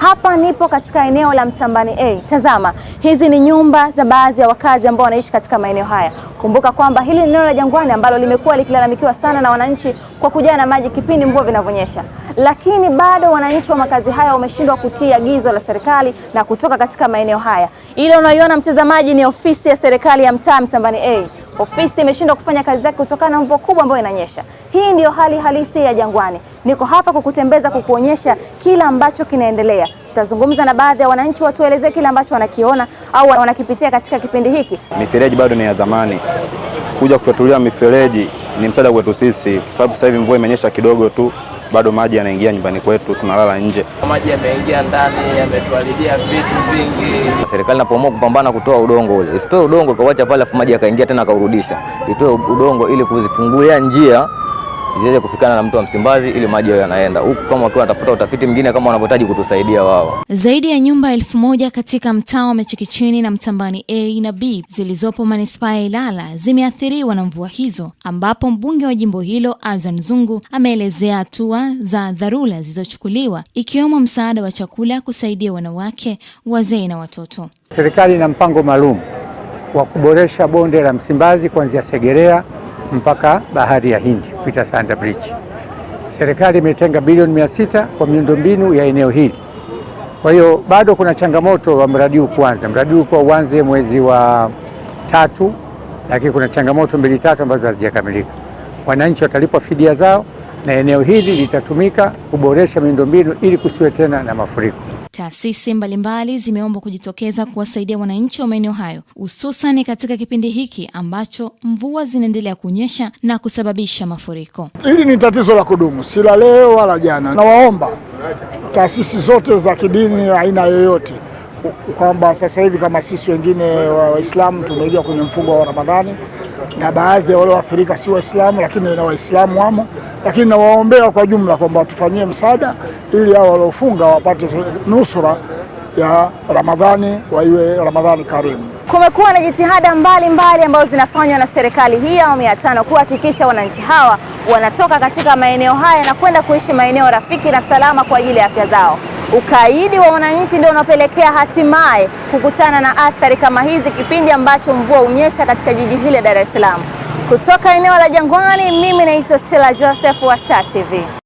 Hapa nipo katika eneo la Mtambani A. Tazama, hizi ni nyumba za baadhi ya wakazi ambao wanaishi katika maeneo haya. Kumbuka kwamba hili ni eneo la Jangwani ambalo limekuwa likilalamikiwa sana na wananchi kwa kujaa na maji kipindi mvua vinavyonyesha, lakini bado wananchi wa makazi haya wameshindwa kutii agizo la serikali na kutoka katika maeneo haya. Ile unayoiona mtazamaji, ni ofisi ya serikali ya mtaa Mtambani A. Ofisi imeshindwa kufanya kazi zake kutokana na mvua kubwa ambayo inanyesha. Hii ndiyo hali halisi ya Jangwani. Niko hapa kukutembeza, kukuonyesha kila ambacho kinaendelea. Tutazungumza na baadhi ya wananchi watuelezee kile ambacho wanakiona au wanakipitia katika kipindi hiki. Mifereji bado ni ya zamani, kuja kutatulia mifereji ni msaada kwetu sisi, kwa sababu sasa hivi mvua imenyesha kidogo tu, bado maji yanaingia nyumbani kwetu, tunalala nje. Maji yameingia ndani, yametuharibia vitu vingi. Serikali inapoamua kupambana kutoa udongo ule, isitoe udongo kauacha pale afu maji yakaingia tena akaurudisha, itoe udongo ili kuzifungulia njia ziweze kufikana na mtu wa Msimbazi ili maji yao yanaenda huku, kama wakiwa wanatafuta utafiti mwingine kama wanavyohitaji kutusaidia wao. Zaidi ya nyumba elfu moja katika mtaa wa Michikichini na Mtambani A na B zilizopo manispaa ya Ilala zimeathiriwa na mvua hizo, ambapo mbunge wa jimbo hilo Azan Zungu ameelezea hatua za dharura zilizochukuliwa ikiwemo msaada wa chakula kusaidia wanawake, wazee na watoto. Serikali ina mpango maalum wa kuboresha bonde la Msimbazi kuanzia Segerea mpaka bahari ya Hindi kupita Sanda Bridge. Serikali imetenga bilioni mia sita kwa miundombinu ya eneo hili. Kwa hiyo bado kuna changamoto wa mradi huu kuanza. Mradi huu kwa uanze mwezi wa tatu, lakini kuna changamoto mbili tatu ambazo hazijakamilika. Wananchi watalipwa fidia zao na eneo hili litatumika kuboresha miundombinu ili kusiwe tena na mafuriko. Taasisi mbalimbali zimeombwa kujitokeza kuwasaidia wananchi wa maeneo hayo hususan katika kipindi hiki ambacho mvua zinaendelea kunyesha na kusababisha mafuriko. Hili ni tatizo la kudumu, si la leo wala jana. Nawaomba taasisi zote za kidini aina yoyote kwamba sasa hivi kama sisi wengine Waislamu tumeingia kwenye mfungo wa Ramadhani na baadhi ya walioathirika si Waislamu, lakini na Waislamu wamo, lakini nawaombea kwa jumla kwamba watufanyie msaada ili hao waliofunga wapate nusura ya Ramadhani, waiwe Ramadhani karimu. Kumekuwa na jitihada mbalimbali ambazo zinafanywa na serikali hii ya awamu ya tano kuhakikisha wananchi hawa wanatoka katika maeneo haya na kwenda kuishi maeneo rafiki na salama kwa ajili ya afya zao. Ukaidi wa wananchi ndio unapelekea hatimaye kukutana na athari kama hizi kipindi ambacho mvua unyesha katika jiji hili la Dar es Salaam. Kutoka eneo la Jangwani, mimi naitwa Stella Joseph wa Star TV.